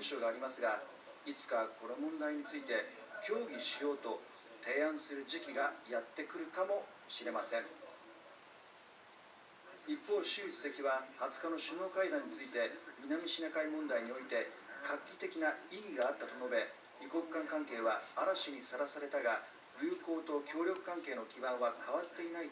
文書がありますがいつかこの問題について協議しようと提案する時期がやってくるかもしれません。一方習主席は20日の首脳会談について南シナ海問題において画期的な意義があったと述べ二国間関係は嵐にさらされたが友好と協力関係の基盤は変わっていない